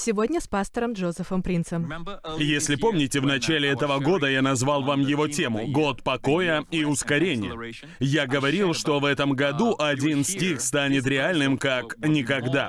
Сегодня с пастором Джозефом Принцем. Если помните, в начале этого года я назвал вам его тему «Год покоя и ускорения». Я говорил, что в этом году один стих станет реальным как никогда.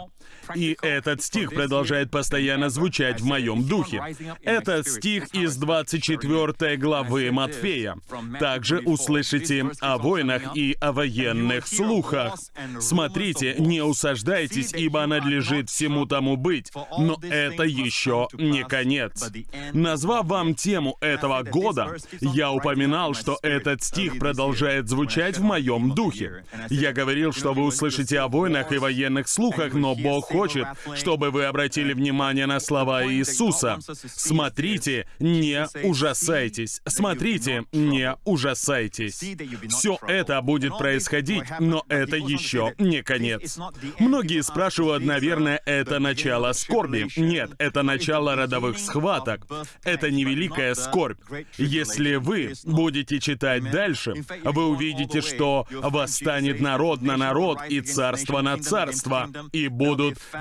И этот стих продолжает постоянно звучать в моем духе. Этот стих из 24 главы Матфея. Также услышите о войнах и о военных слухах. Смотрите, не усаждайтесь, ибо надлежит всему тому быть. Но это еще не конец. Назвав вам тему этого года, я упоминал, что этот стих продолжает звучать в моем духе. Я говорил, что вы услышите о войнах и военных слухах, но Бог хочет, чтобы вы обратили внимание на слова Иисуса. Смотрите, не ужасайтесь. Смотрите, не ужасайтесь. Все это будет происходить, но это еще не конец. Многие спрашивают, наверное, это начало скорби. Нет, это начало родовых схваток. Это невеликая скорбь. Если вы будете читать дальше, вы увидите, что восстанет народ на народ и царство на царство, и будут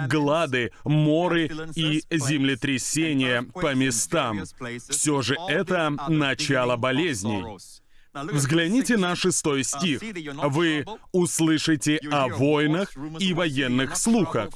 глады, моры и землетрясения по местам. Все же это начало болезней. Взгляните на шестой стих. Вы услышите о войнах и военных слухах.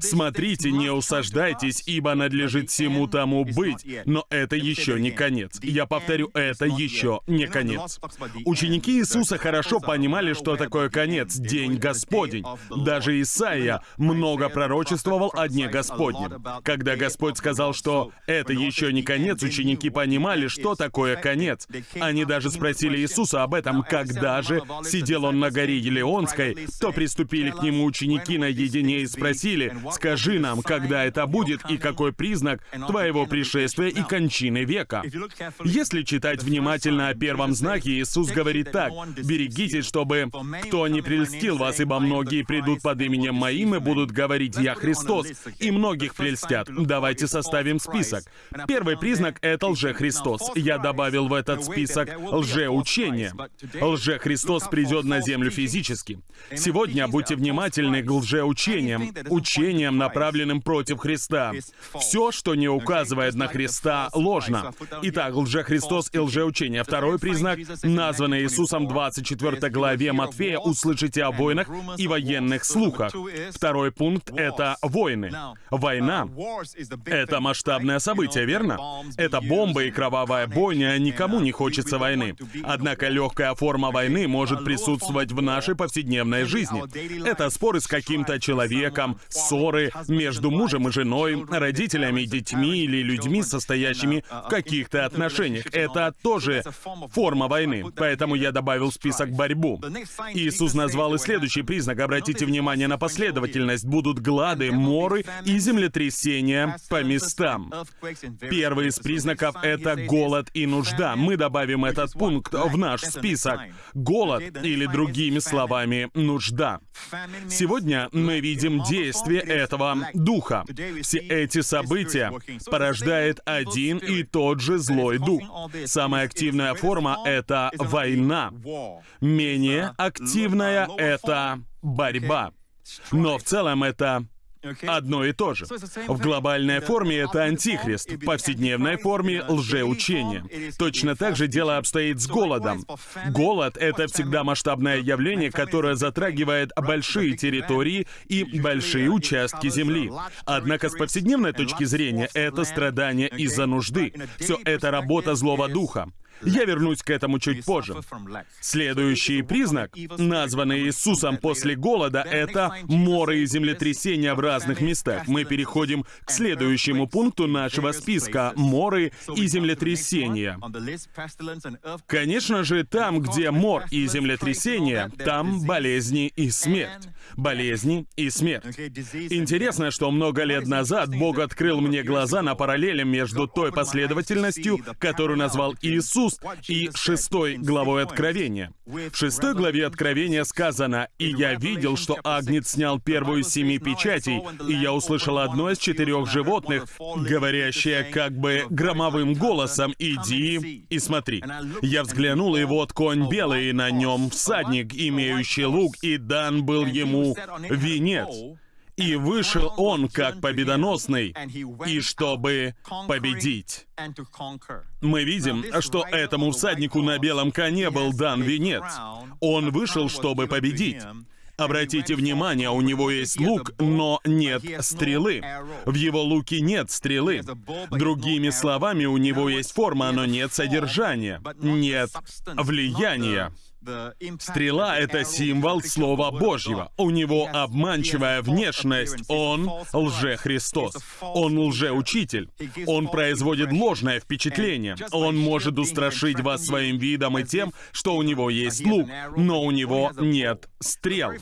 Смотрите, не усаждайтесь, ибо надлежит всему тому быть. Но это еще не конец. Я повторю, это еще не конец. Ученики Иисуса хорошо понимали, что такое конец, день Господень. Даже Исаия много пророчествовал о дне Господнем. Когда Господь сказал, что это еще не конец, ученики понимали, что такое конец. Они даже спросили Иисуса об этом, когда же сидел он на горе Елеонской, то приступили к нему ученики наедине и спросили, «Скажи нам, когда это будет и какой признак твоего пришествия и кончины века?» Если читать внимательно о первом знаке, Иисус говорит так, «Берегитесь, чтобы кто не прельстил вас, ибо многие придут под именем Моим и будут говорить, Я Христос, и многих прельстят». Давайте составим список. Первый признак — это лже-Христос. Я добавил в этот список лжеучение учение. Лже-Христос придет на землю физически. Сегодня будьте внимательны к лжеучениям, учениям, направленным против Христа. Все, что не указывает на Христа, ложно. Итак, лже-Христос и лжеучение. Второй признак, названный Иисусом в 24 главе Матфея, услышите о войнах и военных слухах. Второй пункт — это войны. Война — это масштабное событие, верно? Это бомба и кровавая бойня, никому не хочется войны. Однако легкая форма войны может присутствовать в нашей повседневной жизни. Это споры с каким-то человеком, ссоры между мужем и женой, родителями, детьми или людьми, состоящими в каких-то отношениях. Это тоже форма войны. Поэтому я добавил в список борьбу. Иисус назвал и следующий признак. Обратите внимание на последовательность. Будут глады, моры и землетрясения по местам. Первый из признаков — это голод и нужда. Мы добавим этот пункт в наш список. Голод, или другими словами, нужда. Сегодня мы видим действие этого духа. Все эти события порождает один и тот же злой дух. Самая активная форма — это война. Менее активная — это борьба. Но в целом это одно и то же. В глобальной форме это антихрист, в повседневной форме — лжеучение. Точно так же дело обстоит с голодом. Голод — это всегда масштабное явление, которое затрагивает большие территории и большие участки земли. Однако с повседневной точки зрения это страдание из-за нужды. Все это работа злого духа. Я вернусь к этому чуть позже. Следующий признак, названный Иисусом после голода, это моры и землетрясения в разных местах. Мы переходим к следующему пункту нашего списка — моры и землетрясения. Конечно же, там, где мор и землетрясения, там болезни и смерть. Болезни и смерть. Интересно, что много лет назад Бог открыл мне глаза на параллели между той последовательностью, которую назвал Иисус, и шестой главой Откровения. В шестой главе Откровения сказано, «И я видел, что Агнец снял первую из семи печатей, и я услышал одно из четырех животных, говорящее как бы громовым голосом, «Иди и смотри». Я взглянул, и вот конь белый, и на нем всадник, имеющий лук, и дан был ему венец. И вышел он как победоносный, и чтобы победить. Мы видим, что этому всаднику на белом коне был дан венец. Он вышел, чтобы победить. Обратите внимание, у него есть лук, но нет стрелы. В его луке нет стрелы. Другими словами, у него есть форма, но нет содержания, нет влияния. Стрела — это символ Слова Божьего. У него обманчивая внешность. Он лже-Христос. Он лже-учитель. Он производит ложное впечатление. Он может устрашить вас своим видом и тем, что у него есть лук, но у него нет стрел.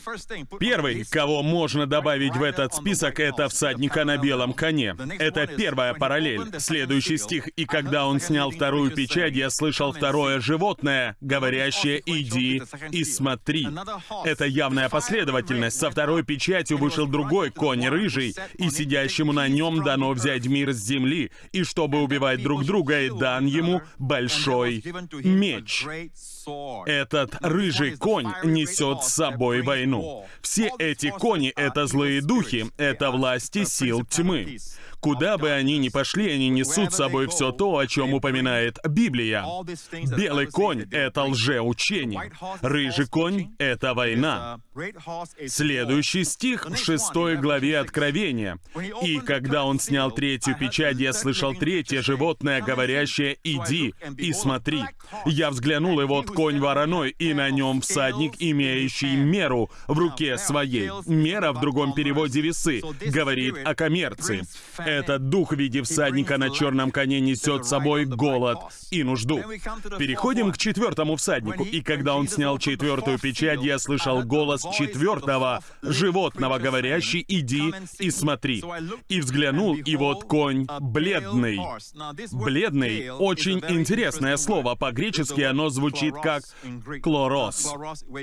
Первый, кого можно добавить в этот список, это всадника на белом коне. Это первая параллель. Следующий стих. «И когда он снял вторую печать, я слышал второе животное, говорящее «Иди иди и смотри. Это явная последовательность. Со второй печатью вышел другой конь рыжий, и сидящему на нем дано взять мир с земли, и чтобы убивать друг друга, и дан ему большой меч. Этот рыжий конь несет с собой войну. Все эти кони — это злые духи, это власти сил тьмы. Куда бы они ни пошли, они несут с собой все то, о чем упоминает Библия. Белый конь — это лжеучение. Рыжий конь — это война. Следующий стих в шестой главе Откровения. «И когда он снял третью печать, я слышал третье животное, говорящее «Иди и смотри». Я взглянул, и вот конь вороной, и на нем всадник, имеющий меру в руке своей. Мера в другом переводе весы говорит о коммерции. Этот дух в виде всадника на черном коне несет с собой голод и нужду. Переходим к четвертому всаднику. И когда он снял четвертую печать, я слышал голос четвертого животного, говорящий «иди и смотри». И взглянул, и вот конь бледный. Бледный — очень интересное слово. По-гречески оно звучит как «клорос».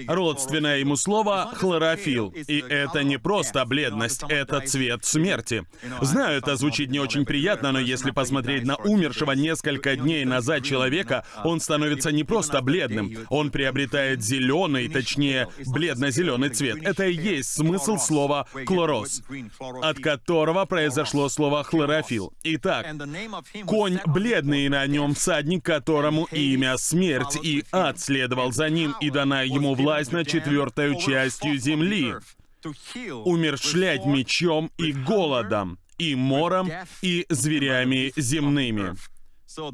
Родственное ему слово «хлорофилл». И это не просто бледность, это цвет смерти. Знаю, это звучит не очень приятно, но если посмотреть на умершего несколько дней назад человека, он становится не просто бледным, он приобретает зеленый, точнее, бледно-зеленый цвет. Это и есть смысл слова «клорос», от которого произошло слово «хлорофилл». Итак, конь бледный, на нем всадник, которому имя смерть, и ад следовал за ним, и дана ему власть над четвертой частью земли умершлять мечом и голодом и мором, и зверями земными.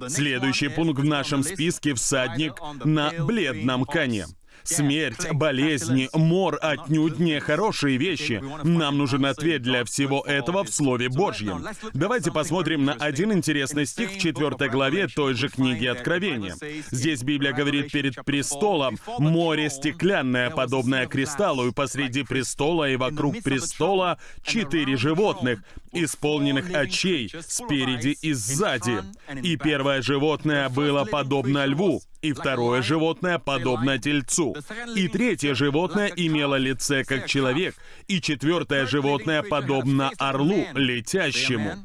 Следующий пункт в нашем списке — всадник на бледном коне. Смерть, болезни, мор отнюдь не хорошие вещи. Нам нужен ответ для всего этого в Слове Божьем. Давайте посмотрим на один интересный стих в 4 главе той же книги Откровения. Здесь Библия говорит перед престолом «море стеклянное, подобное кристаллу, и посреди престола и вокруг престола четыре животных, исполненных очей спереди и сзади. И первое животное было подобно льву, и второе животное подобно тельцу. И третье животное имело лице как человек, и четвертое животное подобно орлу, летящему.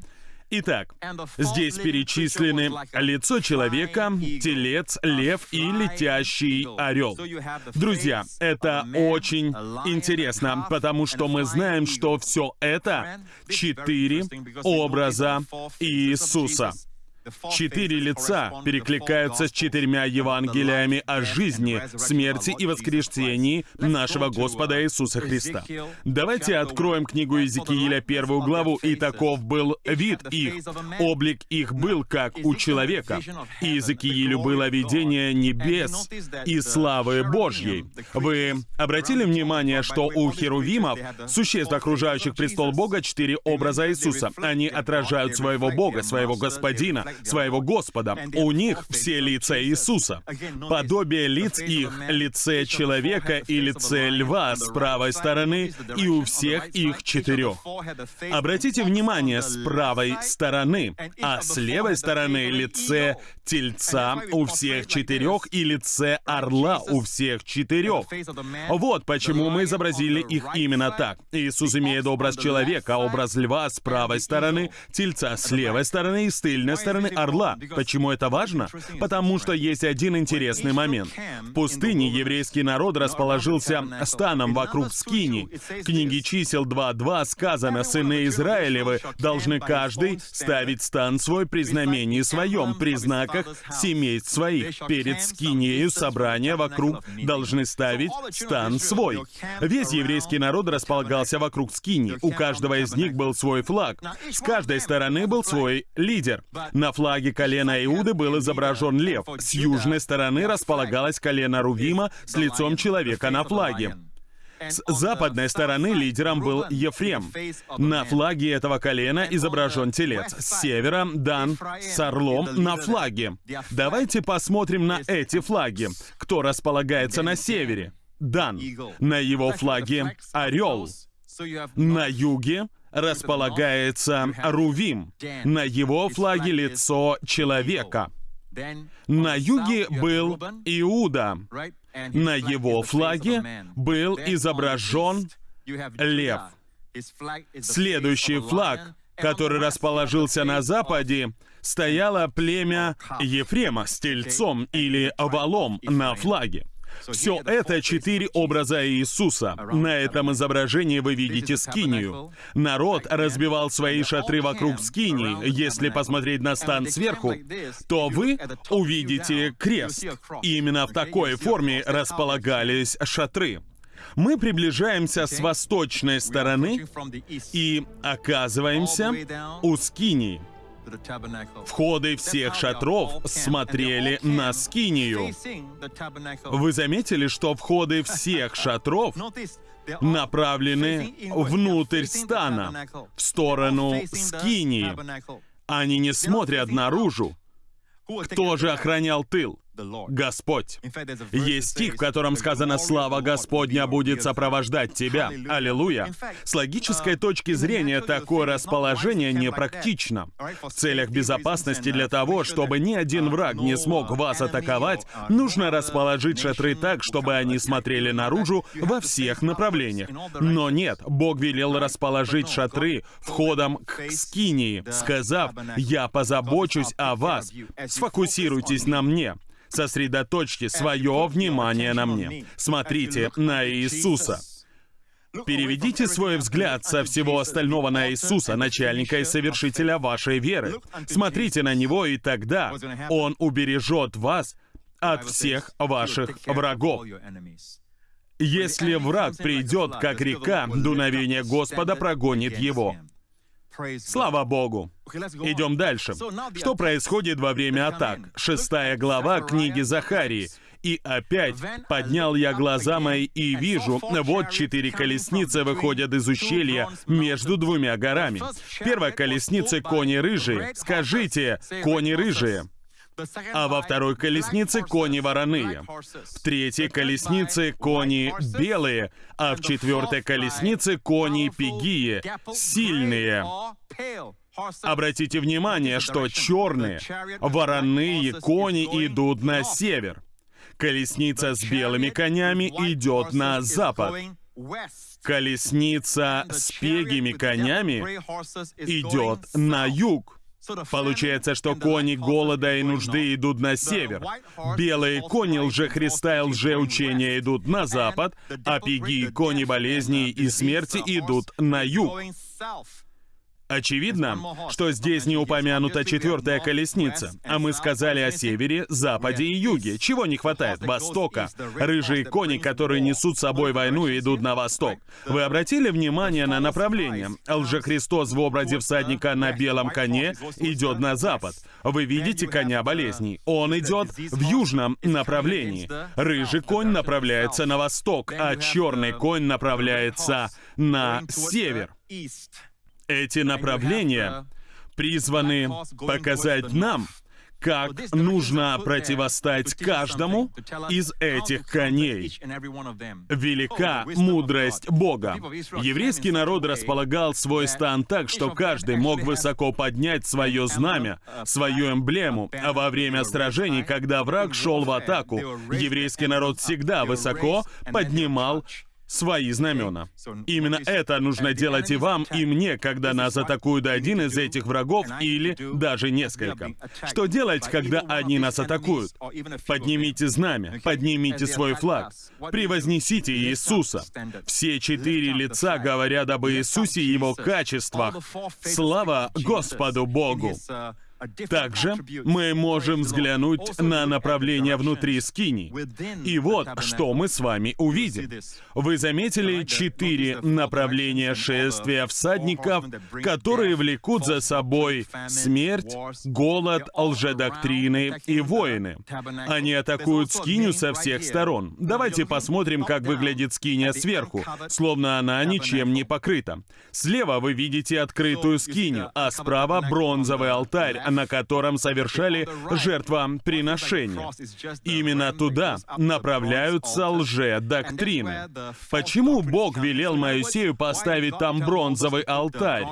Итак, здесь перечислены лицо человека, телец, лев и летящий орел. Друзья, это очень интересно, потому что мы знаем, что все это четыре образа Иисуса. Четыре лица перекликаются с четырьмя Евангелиями о жизни, смерти и воскресении нашего Господа Иисуса Христа. Давайте откроем книгу Иезекииля, первую главу, и таков был вид их. Облик их был, как у человека. Иезекиилю было видение небес и славы Божьей. Вы обратили внимание, что у херувимов, существ, окружающих престол Бога, четыре образа Иисуса. Они отражают своего Бога, своего Господина, своего Господа. У них все лица Иисуса. Подобие лиц их — лице человека и лице льва с правой стороны, и у всех их четырех. Обратите внимание, с правой стороны, а с левой стороны лице тельца у всех четырех и лице орла у всех четырех. Вот почему мы изобразили их именно так. Иисус имеет образ человека, образ льва с правой стороны, тельца с левой стороны и с тыльной стороны стороны орла. Почему это важно? Потому что есть один интересный момент. В пустыне еврейский народ расположился станом вокруг Скини. В книге чисел 2.2 сказано, «Сыны Израилевы должны каждый ставить стан свой при знамении своем, при знаках семейств своих. Перед Скинею собрания вокруг должны ставить стан свой». Весь еврейский народ располагался вокруг Скини. У каждого из них был свой флаг. С каждой стороны был свой лидер. На флаге колена Иуды был изображен лев. С южной стороны располагалось колено Рувима с лицом человека на флаге. С западной стороны лидером был Ефрем. На флаге этого колена изображен телец. С севера Дан с орлом на флаге. Давайте посмотрим на эти флаги. Кто располагается на севере? Дан. На его флаге орел. На юге располагается Рувим. На его флаге лицо человека. На юге был Иуда. На его флаге был изображен лев. Следующий флаг, который расположился на западе, стояло племя Ефрема с тельцом или овалом на флаге. Все это четыре образа Иисуса. На этом изображении вы видите скинию. Народ разбивал свои шатры вокруг скинии. Если посмотреть на стан сверху, то вы увидите крест. И именно в такой форме располагались шатры. Мы приближаемся с восточной стороны и оказываемся у скинии. Входы всех шатров смотрели на Скинию. Вы заметили, что входы всех шатров направлены внутрь стана, в сторону Скинии. Они не смотрят наружу. Кто же охранял тыл? Господь. Есть стих, в котором сказано «Слава Господня будет сопровождать тебя». Аллилуйя. С логической uh, точки зрения такое расположение непрактично. В целях безопасности для того, чтобы ни один uh, враг не смог вас атаковать, нужно расположить шатры так, чтобы они смотрели наружу во всех направлениях. Но нет, Бог велел расположить шатры входом к Скинии, сказав «Я позабочусь о вас, сфокусируйтесь на мне». Сосредоточьте свое внимание на мне. Смотрите на Иисуса. Переведите свой взгляд со всего остального на Иисуса, начальника и совершителя вашей веры. Смотрите на Него, и тогда Он убережет вас от всех ваших врагов. Если враг придет, как река, дуновение Господа прогонит его. Слава Богу! Идем дальше. Что происходит во время атак? Шестая глава книги Захарии. И опять поднял я глаза мои и вижу, вот четыре колесницы выходят из ущелья между двумя горами. Первая колесница — кони рыжие. Скажите, кони рыжие а во второй колеснице кони вороные, в третьей колеснице кони белые, а в четвертой колеснице кони пигие, сильные. Обратите внимание, что черные, вороные кони идут на север. Колесница с белыми конями идет на запад. Колесница с пегими конями идет на юг. Получается, что кони голода и нужды идут на север. Белые кони лже-Христа и лже-учения идут на запад, а пиги кони болезней и смерти идут на юг. Очевидно, что здесь не упомянута четвертая колесница, а мы сказали о севере, западе и юге. Чего не хватает? Востока. Рыжие кони, которые несут с собой войну, идут на восток. Вы обратили внимание на направление? Лжехристос в образе всадника на белом коне идет на запад. Вы видите коня болезней. Он идет в южном направлении. Рыжий конь направляется на восток, а черный конь направляется на север. Эти направления призваны показать нам, как нужно противостать каждому из этих коней. Велика мудрость Бога. Еврейский народ располагал свой стан так, что каждый мог высоко поднять свое знамя, свою эмблему, а во время сражений, когда враг шел в атаку, еврейский народ всегда высоко поднимал свои знамена. Именно это нужно делать и вам, и мне, когда нас атакует один из этих врагов или даже несколько. Что делать, когда они нас атакуют? Поднимите знамя, поднимите свой флаг, превознесите Иисуса. Все четыре лица говорят об Иисусе и Его качествах. Слава Господу Богу! Также мы можем взглянуть на направление внутри скини. И вот, что мы с вами увидим. Вы заметили четыре направления шествия всадников, которые влекут за собой смерть, голод, лжедоктрины и воины. Они атакуют скиню со всех сторон. Давайте посмотрим, как выглядит скиня сверху, словно она ничем не покрыта. Слева вы видите открытую скиню, а справа бронзовый алтарь, на котором совершали жертвоприношения. Именно туда направляются лже-доктрины. Почему Бог велел Моисею поставить там бронзовый алтарь?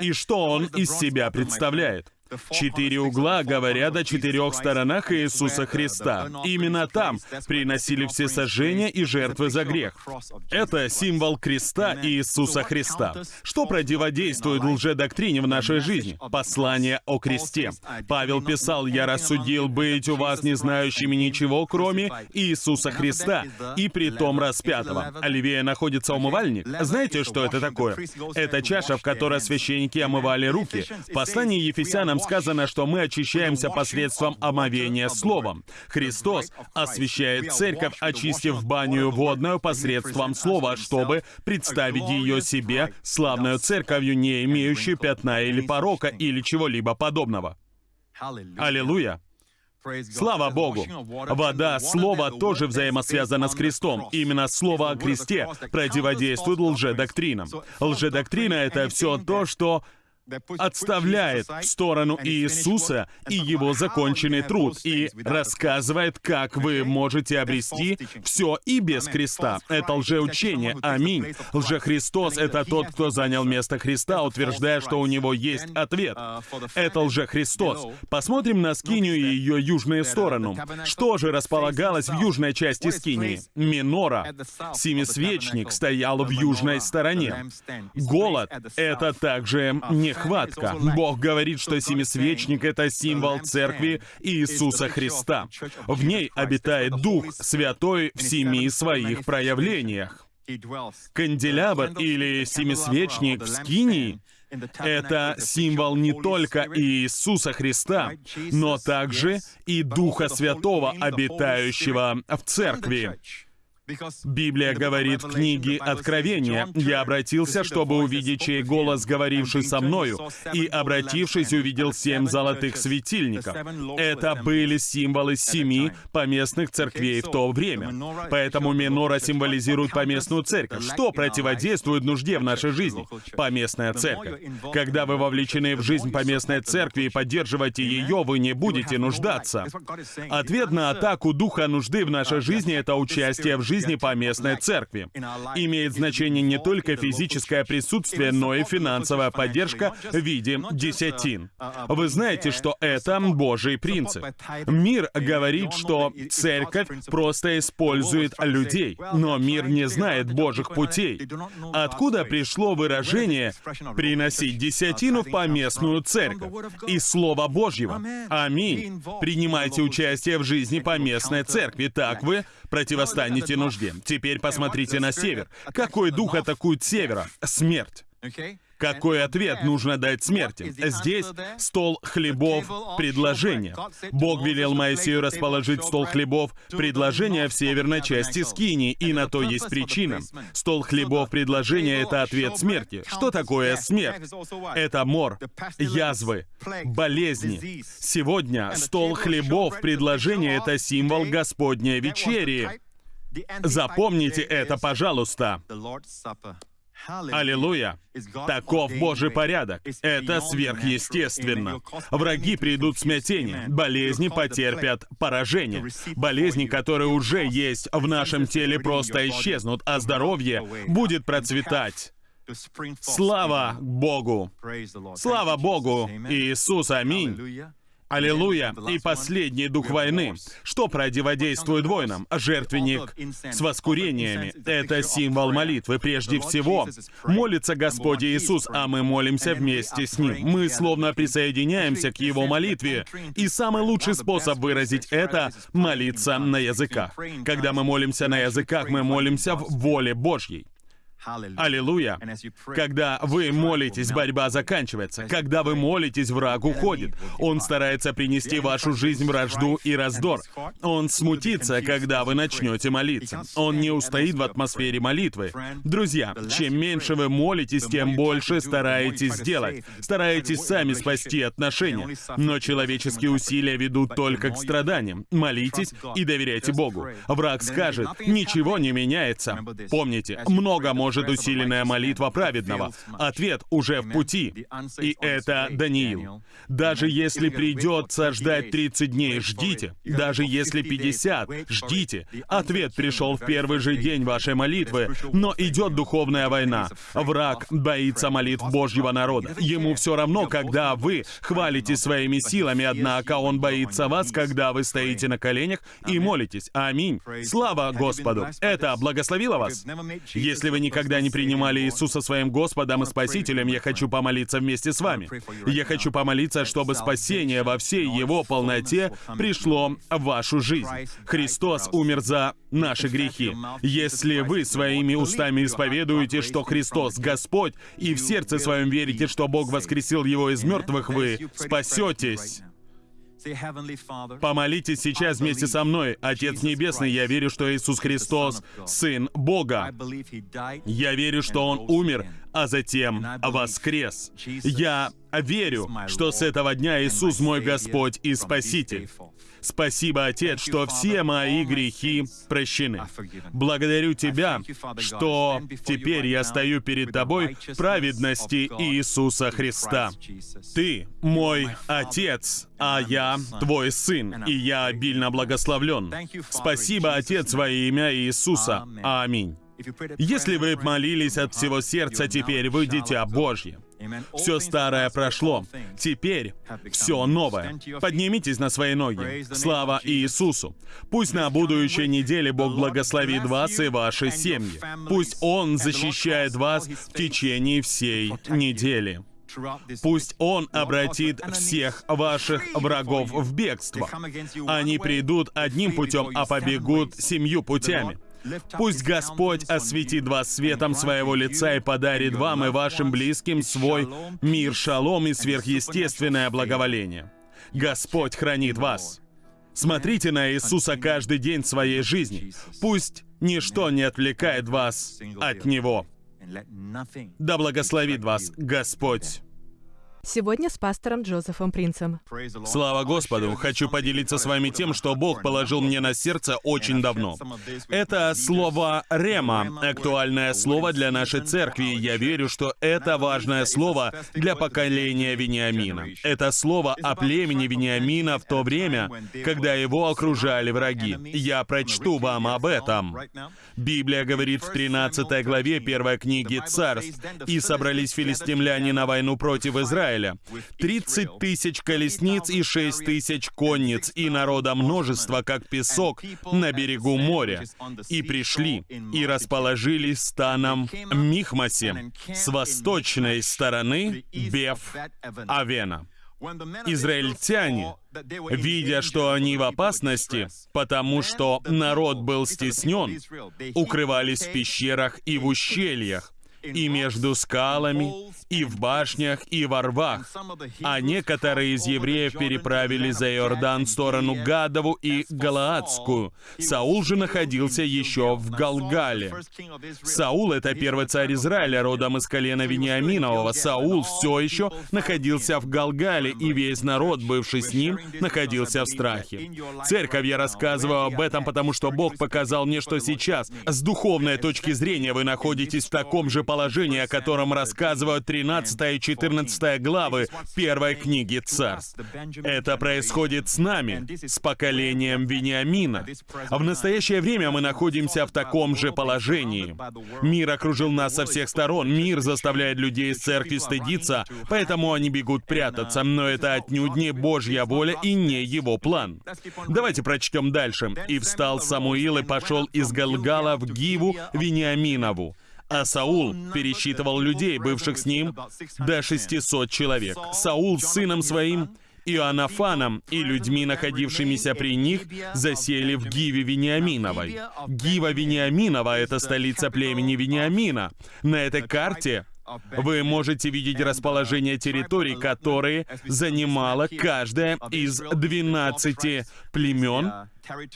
И что он из себя представляет? Четыре угла говорят о четырех сторонах Иисуса Христа. Именно там приносили все сожжения и жертвы за грех. Это символ креста Иисуса Христа. Что противодействует лжедоктрине в нашей жизни? Послание о кресте. Павел писал, «Я рассудил быть у вас не знающими ничего, кроме Иисуса Христа, и при том распятого». Оливия находится умывальник. Знаете, что это такое? Это чаша, в которой священники омывали руки. В послании Ефесянам сказано, что мы очищаемся посредством омовения словом. Христос освящает церковь, очистив баню водную посредством слова, чтобы представить ее себе славную церковью, не имеющую пятна или порока или чего-либо подобного. Аллилуйя! Слава Богу! Вода, Слово тоже взаимосвязано с крестом. Именно Слово о кресте противодействует лжедоктринам. Лжедоктрина — это все то, что отставляет в сторону Иисуса и его законченный труд и рассказывает, как вы можете обрести все и без креста. Это лжеучение. Аминь. Лжехристос — это тот, кто занял место Христа, утверждая, что у него есть ответ. Это лжехристос. Посмотрим на Скинию и ее южную сторону. Что же располагалось в южной части Скинии? Минора. Семисвечник стоял в южной стороне. Голод — это также не нехватка. Бог говорит, что семисвечник — это символ Церкви Иисуса Христа. В ней обитает Дух Святой в семи своих проявлениях. Канделябр или семисвечник в Скинии — это символ не только Иисуса Христа, но также и Духа Святого, обитающего в Церкви. Библия говорит в книге Откровения, «Я обратился, чтобы увидеть чей голос, говоривший со мною, и, обратившись, увидел семь золотых светильников». Это были символы семи поместных церквей в то время. Поэтому Минора символизирует поместную церковь. Что противодействует нужде в нашей жизни? Поместная церковь. Когда вы вовлечены в жизнь поместной церкви и поддерживаете ее, вы не будете нуждаться. Ответ на атаку духа нужды в нашей жизни — это участие в жизни жизни поместной церкви. Имеет значение не только физическое присутствие, но и финансовая поддержка в виде десятин. Вы знаете, что это Божий принцип. Мир говорит, что церковь просто использует людей, но мир не знает Божьих путей. Откуда пришло выражение «приносить десятину в поместную церковь» из Слова Божьего? Аминь. Принимайте участие в жизни поместной церкви, так вы противостанете нужде. Теперь посмотрите на север. Какой дух атакует севера? Смерть. Какой ответ нужно дать смерти? Здесь стол хлебов предложения. Бог велел Моисею расположить стол хлебов предложения в северной части Скини, и на то есть причина. Стол хлебов предложения — это ответ смерти. Что такое смерть? Это мор, язвы, болезни. Сегодня стол хлебов предложения — это символ Господней вечери. Запомните это, пожалуйста. Аллилуйя! Таков Божий порядок. Это сверхъестественно. Враги придут в смятение. Болезни потерпят поражение. Болезни, которые уже есть в нашем теле, просто исчезнут, а здоровье будет процветать. Слава Богу! Слава Богу! Иисус, аминь! Аллилуйя! И последний дух войны. Что противодействует войнам? Жертвенник с воскурениями. Это символ молитвы. Прежде всего, молится Господь Иисус, а мы молимся вместе с Ним. Мы словно присоединяемся к Его молитве. И самый лучший способ выразить это — молиться на языках. Когда мы молимся на языках, мы молимся в воле Божьей. Аллилуйя. Когда вы молитесь, борьба заканчивается. Когда вы молитесь, враг уходит. Он старается принести в вашу жизнь вражду и раздор. Он смутится, когда вы начнете молиться. Он не устоит в атмосфере молитвы. Друзья, чем меньше вы молитесь, тем больше стараетесь сделать. Стараетесь сами спасти отношения. Но человеческие усилия ведут только к страданиям. Молитесь и доверяйте Богу. Враг скажет, ничего не меняется. Помните, много может может усиленная молитва праведного. Ответ уже в пути. И это Даниил. Даже если придется ждать 30 дней, ждите. Даже если 50, ждите. Ответ пришел в первый же день вашей молитвы, но идет духовная война. Враг боится молитв Божьего народа. Ему все равно, когда вы хвалите своими силами, однако он боится вас, когда вы стоите на коленях и молитесь. Аминь. Слава Господу. Это благословило вас? Если вы никогда никогда не принимали Иисуса своим Господом и Спасителем, я хочу помолиться вместе с вами. Я хочу помолиться, чтобы спасение во всей Его полноте пришло в вашу жизнь. Христос умер за наши грехи. Если вы своими устами исповедуете, что Христос Господь, и в сердце своем верите, что Бог воскресил Его из мертвых, вы спасетесь. Помолитесь сейчас вместе со мной. Отец Небесный, я верю, что Иисус Христос — Сын Бога. Я верю, что Он умер, а затем воскрес. Я верю, что с этого дня Иисус мой Господь и Спаситель. Спасибо, Отец, что все мои грехи прощены. Благодарю Тебя, что теперь я стою перед Тобой в праведности Иисуса Христа. Ты мой Отец, а я Твой Сын, и я обильно благословлен. Спасибо, Отец, во имя Иисуса. Аминь. Если вы молились от всего сердца, теперь вы дитя Божье. Все старое прошло. Теперь все новое. Поднимитесь на свои ноги. Слава Иисусу. Пусть на будущей неделе Бог благословит вас и ваши семьи. Пусть Он защищает вас в течение всей недели. Пусть Он обратит всех ваших врагов в бегство. Они придут одним путем, а побегут семью путями. Пусть Господь осветит вас светом своего лица и подарит вам и вашим близким свой мир, шалом и сверхъестественное благоволение. Господь хранит вас. Смотрите на Иисуса каждый день своей жизни. Пусть ничто не отвлекает вас от Него. Да благословит вас Господь. Сегодня с пастором Джозефом Принцем. Слава Господу! Хочу поделиться с вами тем, что Бог положил мне на сердце очень давно. Это слово «рема», актуальное слово для нашей церкви. Я верю, что это важное слово для поколения Вениамина. Это слово о племени Вениамина в то время, когда его окружали враги. Я прочту вам об этом. Библия говорит в 13 главе первой книги «Царств», «И собрались филистимляне на войну против Израиля, Израиля. 30 тысяч колесниц и 6 тысяч конниц, и народа множество, как песок на берегу моря. И пришли, и расположились станом Михмасе с восточной стороны Беф-Авена. Израильтяне, видя, что они в опасности, потому что народ был стеснен, укрывались в пещерах и в ущельях, и между скалами, и в башнях, и во рвах. А некоторые из евреев переправили за Иордан в сторону Гадову и Галаадскую. Саул же находился еще в Галгале. Саул — это первый царь Израиля, родом из колена Вениаминового. Саул все еще находился в Галгале, и весь народ, бывший с ним, находился в страхе. Церковь, я рассказываю об этом, потому что Бог показал мне, что сейчас, с духовной точки зрения, вы находитесь в таком же положение, о котором рассказывают 13 и 14 главы первой книги Царств. Это происходит с нами, с поколением Вениамина. В настоящее время мы находимся в таком же положении. Мир окружил нас со всех сторон, мир заставляет людей из церкви стыдиться, поэтому они бегут прятаться, но это отнюдь не Божья воля и не его план. Давайте прочтем дальше. «И встал Самуил и пошел из Галгала в Гиву Вениаминову, а Саул пересчитывал людей, бывших с ним, до 600 человек. Саул с сыном своим Иоаннафаном и людьми, находившимися при них, засели в Гиве Вениаминовой. Гива Вениаминова — это столица племени Вениамина. На этой карте вы можете видеть расположение территорий, которые занимала каждая из 12 племен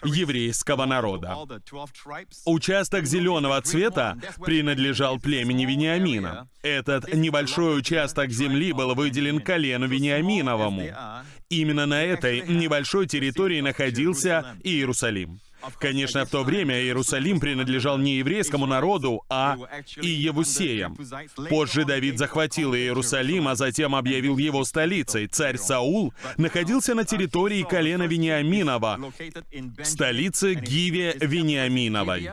еврейского народа. Участок зеленого цвета принадлежал племени Вениамина. Этот небольшой участок земли был выделен колену Вениаминовому. Именно на этой небольшой территории находился Иерусалим. Конечно, в то время Иерусалим принадлежал не еврейскому народу, а и Евусеям. Позже Давид захватил Иерусалим, а затем объявил его столицей. Царь Саул находился на территории колена Вениаминова, столице Гиве Вениаминовой.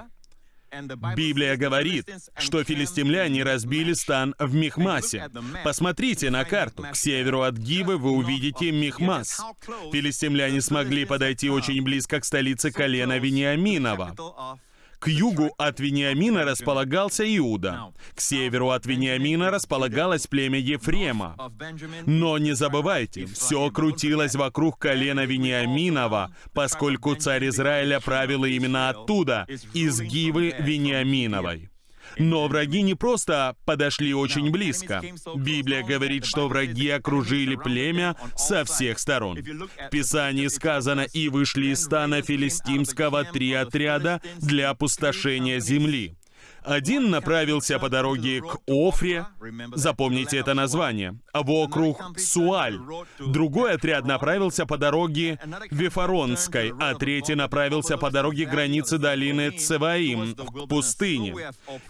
Библия говорит, что филистимляне разбили стан в Михмасе. Посмотрите на карту. К северу от Гивы вы увидите Михмас. Филистимляне смогли подойти очень близко к столице колена Вениаминова. К югу от Вениамина располагался Иуда. К северу от Вениамина располагалось племя Ефрема. Но не забывайте, все крутилось вокруг колена Вениаминова, поскольку царь Израиля правил именно оттуда, из Гивы Вениаминовой. Но враги не просто подошли очень близко. Библия говорит, что враги окружили племя со всех сторон. В Писании сказано, «И вышли из стана филистимского три отряда для опустошения земли». Один направился по дороге к Офре, запомните это название, в округ Суаль. Другой отряд направился по дороге Вифаронской, а третий направился по дороге границы долины Цеваим, к пустыне.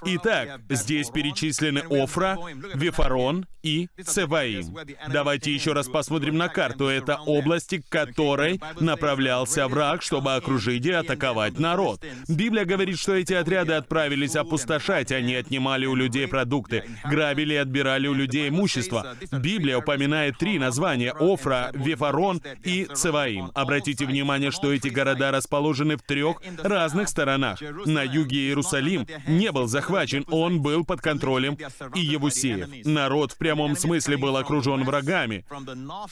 Итак, здесь перечислены Офра, Вифарон и Цеваим. Давайте еще раз посмотрим на карту. Это области, к которой направлялся враг, чтобы окружить и атаковать народ. Библия говорит, что эти отряды отправились опустошать опустошать, они отнимали у людей продукты, грабили и отбирали у людей имущество. Библия упоминает три названия — Офра, Вефарон и Цеваим. Обратите внимание, что эти города расположены в трех разных сторонах. На юге Иерусалим не был захвачен, он был под контролем и Иевусеев. Народ в прямом смысле был окружен врагами.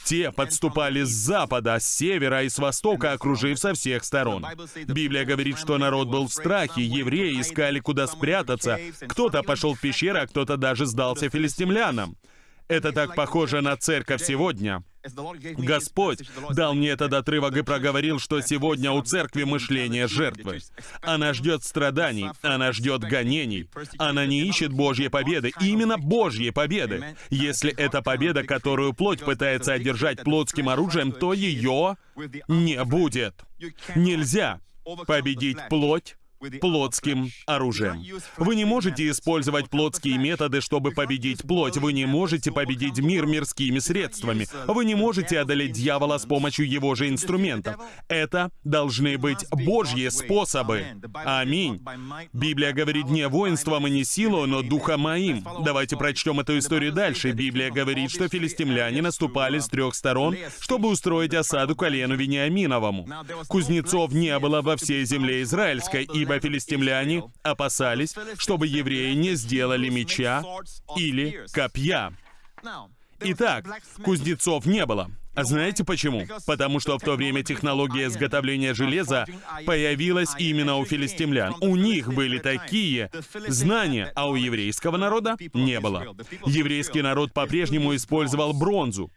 Те подступали с запада, с севера и с востока, окружив со всех сторон. Библия говорит, что народ был в страхе, евреи искали, куда спрятаться, прятаться. Кто-то пошел в пещеры, а кто-то даже сдался филистимлянам. Это так похоже на церковь сегодня. Господь дал мне этот отрывок и проговорил, что сегодня у церкви мышление жертвы. Она ждет страданий, она ждет гонений. Она не ищет Божьей победы, именно Божьей победы. Если это победа, которую плоть пытается одержать плотским оружием, то ее не будет. Нельзя победить плоть плотским оружием. Вы не можете использовать плотские методы, чтобы победить плоть. Вы не можете победить мир мирскими средствами. Вы не можете одолеть дьявола с помощью его же инструментов. Это должны быть Божьи способы. Аминь. Библия говорит не воинством и не силой, но духом моим. Давайте прочтем эту историю дальше. Библия говорит, что филистимляне наступали с трех сторон, чтобы устроить осаду колену Вениаминовому. Кузнецов не было во всей земле израильской, ибо ибо филистимляне опасались, чтобы евреи не сделали меча или копья. Итак, кузнецов не было. А знаете почему? Потому что в то время технология изготовления железа появилась именно у филистимлян. У них были такие знания, а у еврейского народа не было. Еврейский народ по-прежнему использовал бронзу.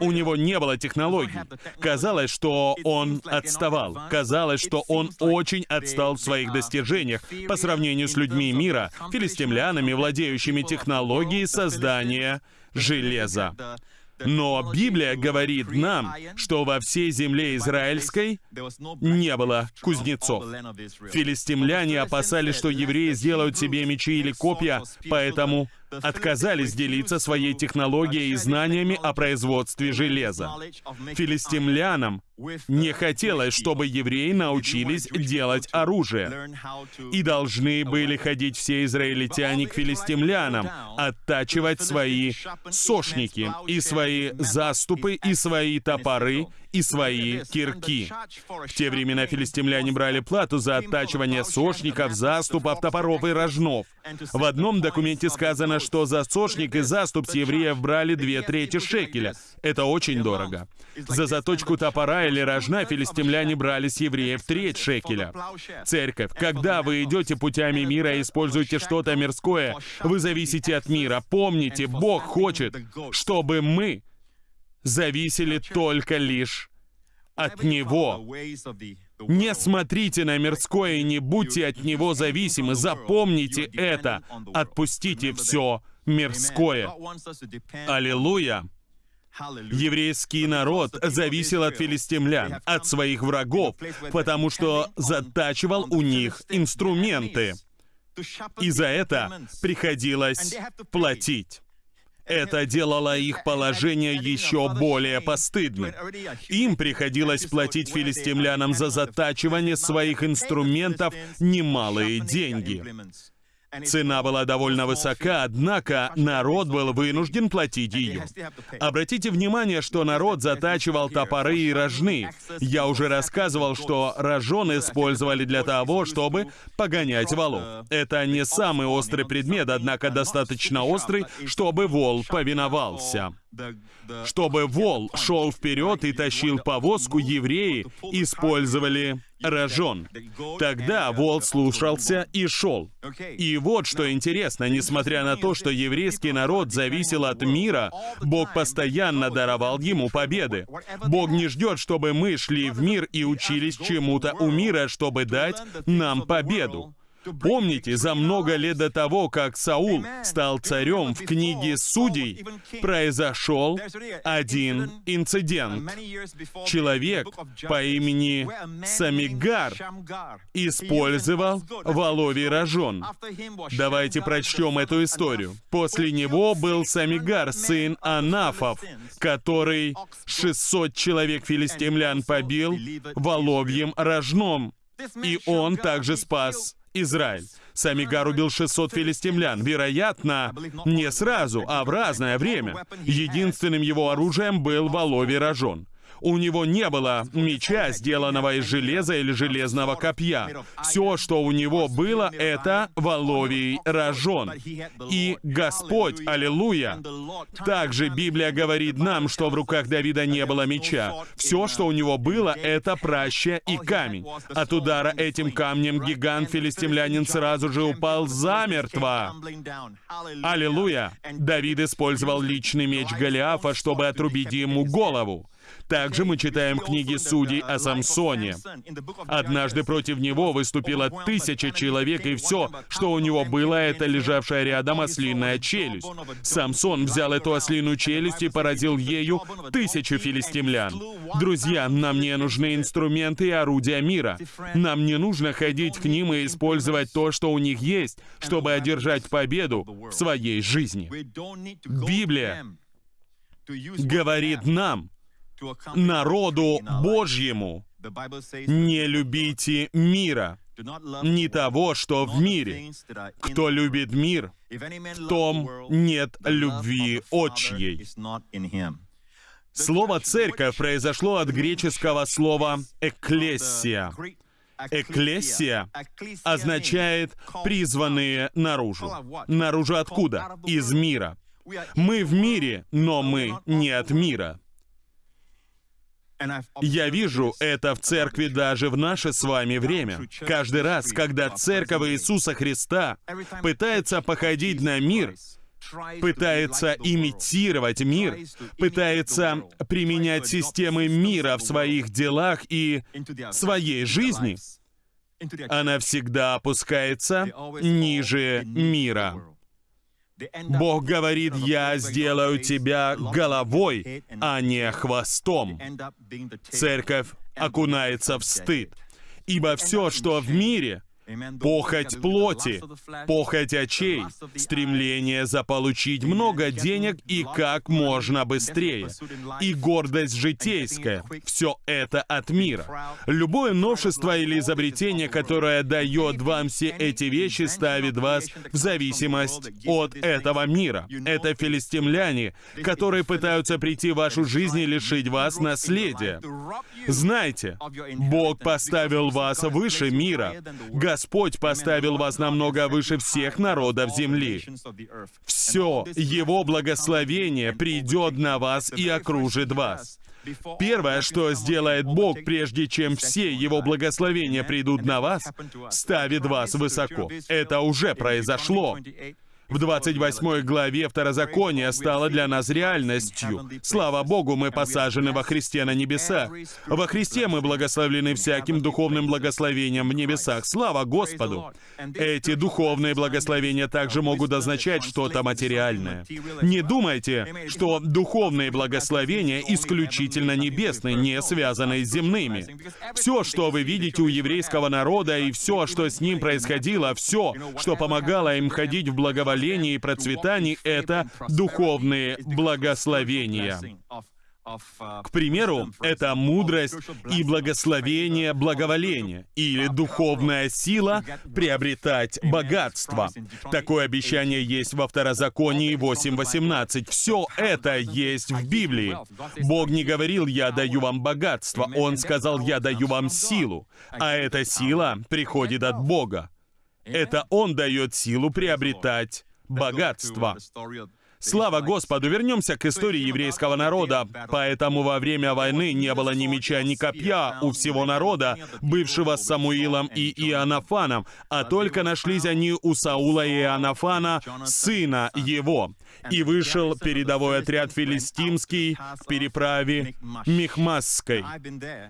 У него не было технологий. Казалось, что он отставал. Казалось, что он очень отстал в своих достижениях по сравнению с людьми мира, филистимлянами, владеющими технологией создания железа. Но Библия говорит нам, что во всей земле израильской не было кузнецов. Филистимляне опасались, что евреи сделают себе мечи или копья, поэтому отказались делиться своей технологией и знаниями о производстве железа. Филистимлянам не хотелось, чтобы евреи научились делать оружие. И должны были ходить все израильтяне к филистимлянам, оттачивать свои сошники, и свои заступы, и свои топоры, и свои кирки. В те времена филистимляне брали плату за оттачивание сошников, заступов, топоров и рожнов. В одном документе сказано, что за сошник и заступ с евреев брали две трети шекеля. Это очень дорого. За заточку топора или рожна филистимляне брали с евреев треть шекеля. Церковь, когда вы идете путями мира и используете что-то мирское, вы зависите от мира. Помните, Бог хочет, чтобы мы зависели только лишь от Него. Не смотрите на мирское и не будьте от него зависимы. Запомните это. Отпустите все мирское. Аллилуйя! Еврейский народ зависел от филистимлян, от своих врагов, потому что затачивал у них инструменты. И за это приходилось платить. Это делало их положение еще более постыдным. Им приходилось платить филистимлянам за затачивание своих инструментов немалые деньги. Цена была довольно высока, однако народ был вынужден платить ее. Обратите внимание, что народ затачивал топоры и рожны. Я уже рассказывал, что рожон использовали для того, чтобы погонять валов. Это не самый острый предмет, однако достаточно острый, чтобы вол повиновался. Чтобы вол шел вперед и тащил повозку, евреи использовали рожон. Тогда вол слушался и шел. И вот что интересно, несмотря на то, что еврейский народ зависел от мира, Бог постоянно даровал ему победы. Бог не ждет, чтобы мы шли в мир и учились чему-то у мира, чтобы дать нам победу. Помните, за много лет до того, как Саул стал царем, в книге Судей произошел один инцидент. Человек по имени Самигар использовал воловий рожон. Давайте прочтем эту историю. После него был Самигар, сын Анафов, который 600 человек филистимлян побил воловьим рожном. И он также спас Израиль. Самигар убил 600 филистимлян, вероятно, не сразу, а в разное время. Единственным его оружием был воловий рожон. У него не было меча, сделанного из железа или железного копья. Все, что у него было, это воловий рожон. И Господь, аллилуйя! Также Библия говорит нам, что в руках Давида не было меча. Все, что у него было, это праща и камень. От удара этим камнем гигант-филистимлянин сразу же упал замертво. Аллилуйя! Давид использовал личный меч Голиафа, чтобы отрубить ему голову. Также мы читаем книги судей о Самсоне. Однажды против него выступило тысяча человек, и все, что у него было, это лежавшая рядом ослиная челюсть. Самсон взял эту ослиную челюсть и поразил ею тысячу филистимлян. Друзья, нам не нужны инструменты и орудия мира. Нам не нужно ходить к ним и использовать то, что у них есть, чтобы одержать победу в своей жизни. Библия говорит нам, народу Божьему. Не любите мира, не того, что в мире. Кто любит мир, в том нет любви отчьей. Слово «церковь» произошло от греческого слова «экклессия». Экклессия означает «призванные наружу». Наружу откуда? Из мира. Мы в мире, но мы не от мира. Я вижу это в церкви даже в наше с вами время. Каждый раз, когда церковь Иисуса Христа пытается походить на мир, пытается имитировать мир, пытается применять системы мира в своих делах и своей жизни, она всегда опускается ниже мира. Бог говорит, я сделаю тебя головой, а не хвостом. Церковь окунается в стыд. Ибо все, что в мире, Похоть плоти, похоть очей, стремление заполучить много денег и как можно быстрее, и гордость житейская — все это от мира. Любое новшество или изобретение, которое дает вам все эти вещи, ставит вас в зависимость от этого мира. Это филистимляне, которые пытаются прийти в вашу жизнь и лишить вас наследия. Знайте, Бог поставил вас выше мира. Господь поставил вас намного выше всех народов земли. Все Его благословение придет на вас и окружит вас. Первое, что сделает Бог, прежде чем все Его благословения придут на вас, ставит вас высоко. Это уже произошло в 28 главе Второзакония стало для нас реальностью. Слава Богу, мы посажены во Христе на небесах. Во Христе мы благословлены всяким духовным благословением в небесах. Слава Господу! Эти духовные благословения также могут означать что-то материальное. Не думайте, что духовные благословения исключительно небесные, не связанные с земными. Все, что вы видите у еврейского народа и все, что с ним происходило, все, что помогало им ходить в благоволении, исцелении и процветании — это духовные благословения. К примеру, это мудрость и благословение благоволения или духовная сила приобретать богатство. Такое обещание есть во Второзаконии 8.18. Все это есть в Библии. Бог не говорил «я даю вам богатство», Он сказал «я даю вам силу», а эта сила приходит от Бога. Это Он дает силу приобретать богатство. Слава Господу! Вернемся к истории еврейского народа. Поэтому во время войны не было ни меча, ни копья у всего народа, бывшего с Самуилом и Иоаннафаном, а только нашлись они у Саула и Иоаннафана, сына его. И вышел передовой отряд филистимский в переправе Мехмасской.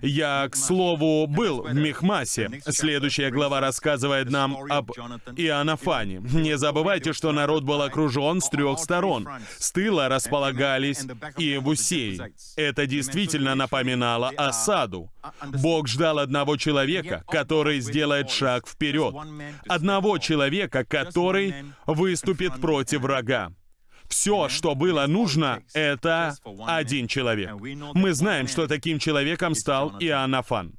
Я, к слову, был в Мехмасе. Следующая глава рассказывает нам об Иоаннафане. Не забывайте, что народ был окружен с трех сторон. С тыла располагались и Иевусеи. Это действительно напоминало осаду. Бог ждал одного человека, который сделает шаг вперед. Одного человека, который выступит против врага. Все, что было нужно, это один человек. Мы знаем, что таким человеком стал Иоаннафан.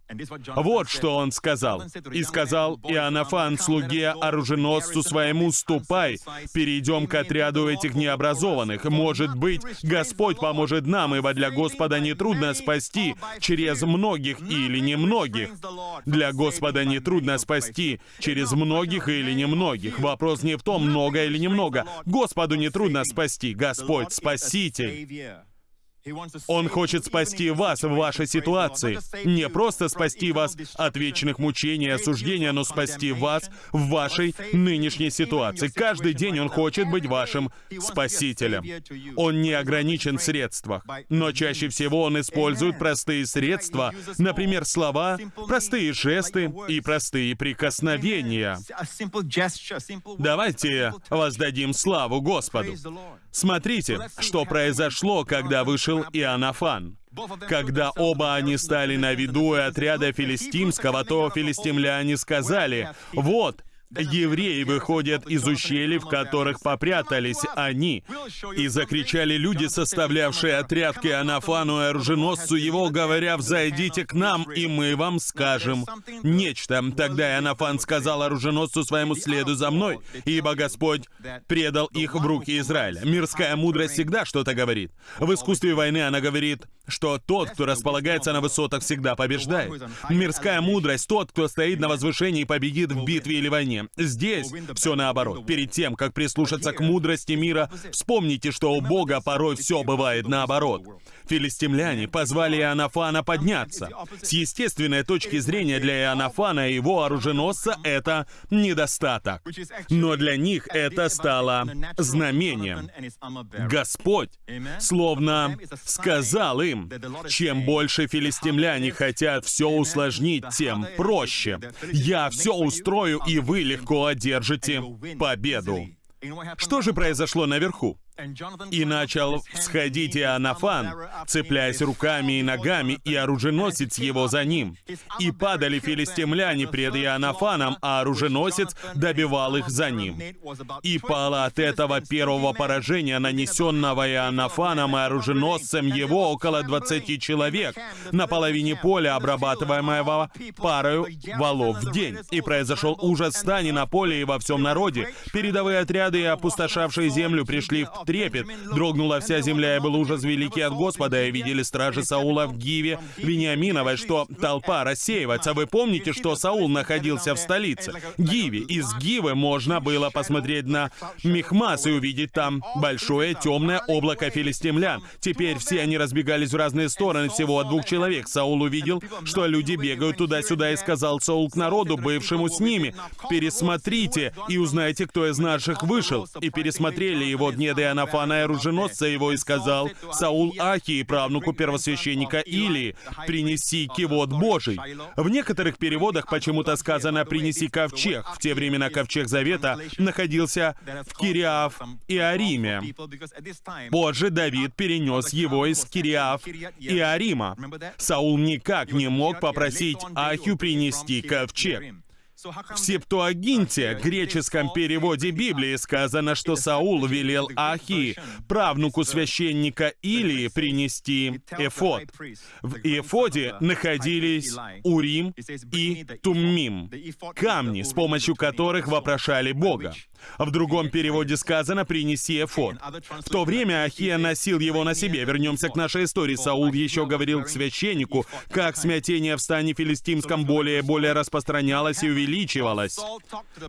Вот что он сказал. «И сказал Иоаннафан слуге оруженосцу своему, ступай, перейдем к отряду этих необразованных. Может быть, Господь поможет нам, ибо для Господа нетрудно спасти через многих или немногих. Для Господа нетрудно спасти через многих или немногих. Вопрос не в том, много или немного. Господу нетрудно спасти. Господь — Спаситель. Он хочет спасти вас в вашей ситуации. Не просто спасти вас от вечных мучений и осуждения, но спасти вас в вашей нынешней ситуации. Каждый день Он хочет быть вашим спасителем. Он не ограничен в средствах, но чаще всего Он использует простые средства, например, слова, простые жесты и простые прикосновения. Давайте воздадим славу Господу. Смотрите, что произошло, когда вышел Иоаннафан. Когда оба они стали на виду отряда филистимского, то филистимляне сказали, «Вот, евреи выходят из ущелий, в которых попрятались они. И закричали люди, составлявшие отряд к Иоаннафану и оруженосцу его, говоря, «Взойдите к нам, и мы вам скажем нечто». Тогда Иоаннафан сказал оруженосцу своему, «Следуй за мной, ибо Господь предал их в руки Израиля». Мирская мудрость всегда что-то говорит. В искусстве войны она говорит, что тот, кто располагается на высотах, всегда побеждает. Мирская мудрость — тот, кто стоит на возвышении и победит в битве или войне. Здесь все наоборот. Перед тем, как прислушаться к мудрости мира, вспомните, что у Бога порой все бывает наоборот. Филистимляне позвали Иоаннафана подняться. С естественной точки зрения для Иоаннафана и его оруженосца это недостаток. Но для них это стало знамением. Господь словно сказал им, чем больше филистимляне хотят все усложнить, тем проще. Я все устрою, и вы легко одержите победу. Что же произошло наверху? И начал всходить Иоаннафан, цепляясь руками и ногами, и оруженосец его за ним. И падали филистимляне пред Иоаннафаном, а оруженосец добивал их за ним. И пало от этого первого поражения, нанесенного Иоаннафаном и оруженосцем его, около 20 человек, на половине поля, обрабатываемого парою валов в день. И произошел ужас стани на поле и во всем народе. Передовые отряды, опустошавшие землю, пришли в трепет. Дрогнула вся земля, и был ужас великий от Господа, и видели стражи Саула в Гиве Вениаминовой, что толпа рассеивается. Вы помните, что Саул находился в столице? Гиве. Из Гивы можно было посмотреть на Мехмас и увидеть там большое темное облако филистимлян. Теперь все они разбегались в разные стороны, всего от двух человек. Саул увидел, что люди бегают туда-сюда, и сказал Саул к народу, бывшему с ними, «Пересмотрите и узнайте, кто из наших вышел». И пересмотрели его дне Иоаннафана и оруженосца его, и сказал Саул Ахии, правнуку первосвященника Илии, «Принеси кивот Божий». В некоторых переводах почему-то сказано «принеси ковчег». В те времена ковчег Завета находился в Кириаф и Ариме. Позже Давид перенес его из Кириаф и Арима. Саул никак не мог попросить Ахию принести ковчег. В Септуагинте, греческом переводе Библии, сказано, что Саул велел Ахи, правнуку священника Илии, принести эфод. В эфоде находились Урим и Туммим, камни, с помощью которых вопрошали Бога. В другом переводе сказано «принеси эфод». В то время Ахия носил его на себе. Вернемся к нашей истории. Саул еще говорил к священнику, как смятение в стане филистимском более и более распространялось и увеличивалось.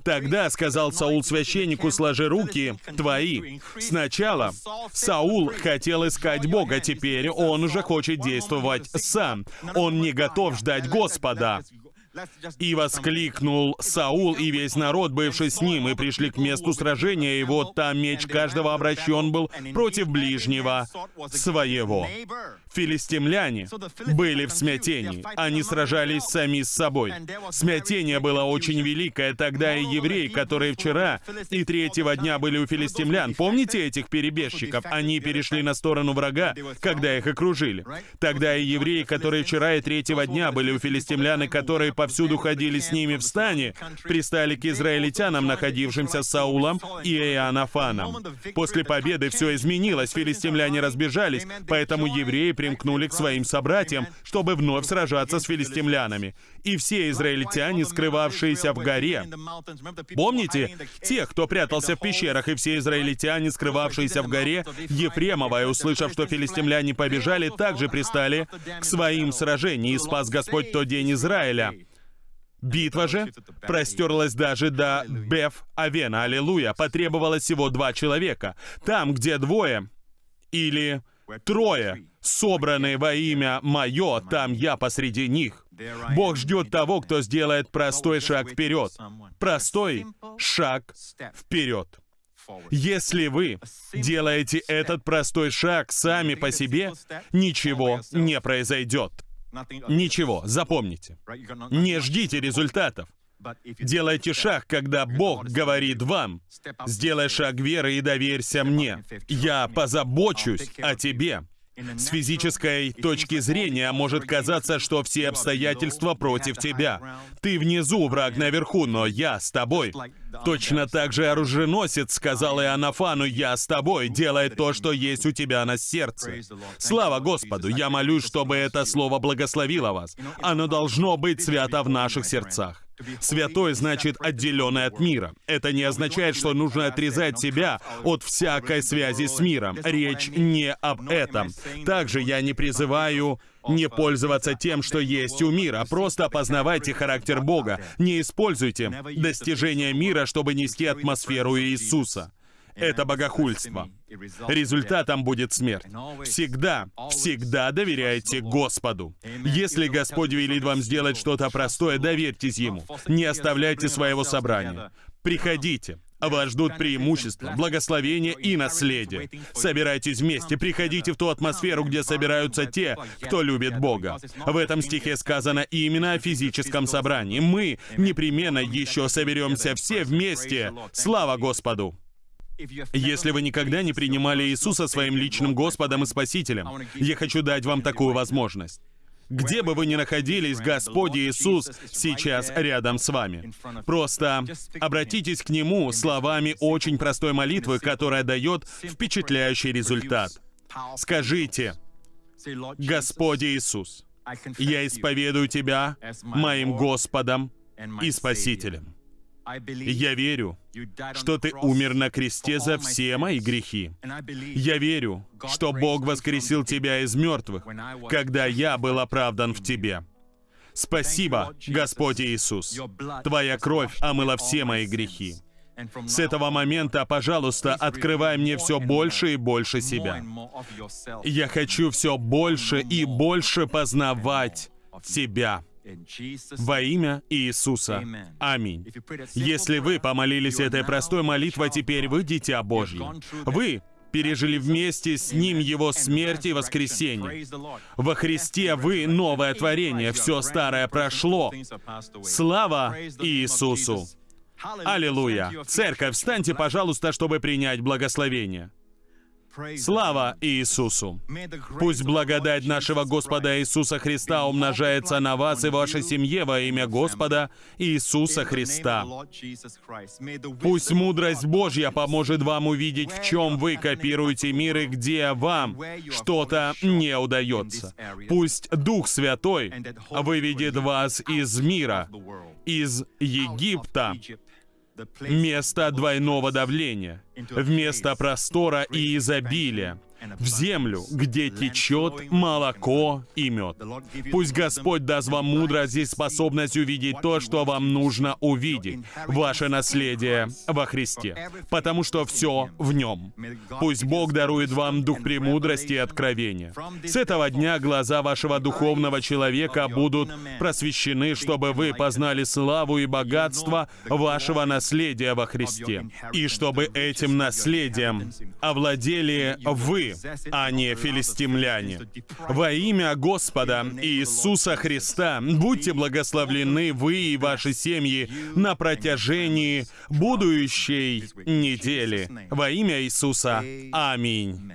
Тогда сказал Саул священнику, сложи руки твои. Сначала Саул хотел искать Бога, теперь он уже хочет действовать сам. Он не готов ждать Господа. И воскликнул Саул и весь народ, бывший с ним, и пришли к месту сражения, и вот там меч каждого обращен был против ближнего своего. Филистимляне были в смятении. Они сражались сами с собой. Смятение было очень великое. Тогда и евреи, которые вчера и третьего дня были у филистимлян, помните этих перебежчиков? Они перешли на сторону врага, когда их окружили. Тогда и евреи, которые вчера и третьего дня были у филистимлян, и которые повсюду ходили с ними в стане, пристали к израильтянам, находившимся с Саулом и Иоаннафаном. После победы все изменилось, филистимляне разбежались, поэтому евреи примкнули к своим собратьям, чтобы вновь сражаться с филистимлянами. И все израильтяне, скрывавшиеся в горе. Помните, тех, кто прятался в пещерах, и все израильтяне, скрывавшиеся в горе, Ефремова, услышав, что филистимляне побежали, также пристали к своим сражениям, и спас Господь тот день Израиля. Битва же простерлась даже до Беф-Авена, аллилуйя, потребовалось всего два человека. Там, где двое или трое, собранные во имя Мое, там я посреди них. Бог ждет того, кто сделает простой шаг вперед. Простой шаг вперед. Если вы делаете этот простой шаг сами по себе, ничего не произойдет. Ничего, запомните. Не ждите результатов. Делайте шаг, когда Бог говорит вам, «Сделай шаг веры и доверься мне. Я позабочусь о тебе». С физической точки зрения может казаться, что все обстоятельства против тебя. Ты внизу, враг наверху, но я с тобой. Точно так же оруженосец сказал Иоаннафану, «Я с тобой, делай то, что есть у тебя на сердце». Слава Господу! Я молюсь, чтобы это слово благословило вас. Оно должно быть свято в наших сердцах. Святой значит отделенный от мира. Это не означает, что нужно отрезать себя от всякой связи с миром. Речь не об этом. Также я не призываю не пользоваться тем, что есть у мира. Просто опознавайте характер Бога. Не используйте достижения мира, чтобы нести атмосферу Иисуса. Это богохульство. Результатом будет смерть. Всегда, всегда доверяйте Господу. Если Господь велит вам сделать что-то простое, доверьтесь Ему. Не оставляйте своего собрания. Приходите. Вас ждут преимущества, благословения и наследие. Собирайтесь вместе, приходите в ту атмосферу, где собираются те, кто любит Бога. В этом стихе сказано именно о физическом собрании. Мы непременно еще соберемся все вместе. Слава Господу! Если вы никогда не принимали Иисуса своим личным Господом и Спасителем, я хочу дать вам такую возможность. Где бы вы ни находились, Господь Иисус сейчас рядом с вами. Просто обратитесь к Нему словами очень простой молитвы, которая дает впечатляющий результат. Скажите, Господь Иисус, я исповедую Тебя моим Господом и Спасителем. Я верю, что Ты умер на кресте за все мои грехи. Я верю, что Бог воскресил Тебя из мертвых, когда я был оправдан в Тебе. Спасибо, Господь Иисус. Твоя кровь омыла все мои грехи. С этого момента, пожалуйста, открывай мне все больше и больше себя. Я хочу все больше и больше познавать Тебя. Во имя Иисуса. Аминь. Если вы помолились этой простой молитвой, теперь вы дитя Божье. Вы пережили вместе с Ним Его смерть и воскресение. Во Христе вы новое творение, все старое прошло. Слава Иисусу! Аллилуйя! Церковь, встаньте, пожалуйста, чтобы принять благословение. Слава Иисусу! Пусть благодать нашего Господа Иисуса Христа умножается на вас и вашей семье во имя Господа Иисуса Христа. Пусть мудрость Божья поможет вам увидеть, в чем вы копируете мир и где вам что-то не удается. Пусть Дух Святой выведет вас из мира, из Египта, место двойного давления, вместо простора и изобилия, в землю, где течет молоко и мед. Пусть Господь даст вам мудрость и способность увидеть то, что вам нужно увидеть, ваше наследие во Христе, потому что все в Нем. Пусть Бог дарует вам дух премудрости и откровения. С этого дня глаза вашего духовного человека будут просвещены, чтобы вы познали славу и богатство вашего наследия во Христе, и чтобы этим наследием овладели а не филистимляне. Во имя Господа Иисуса Христа будьте благословлены вы и ваши семьи на протяжении будущей недели. Во имя Иисуса. Аминь.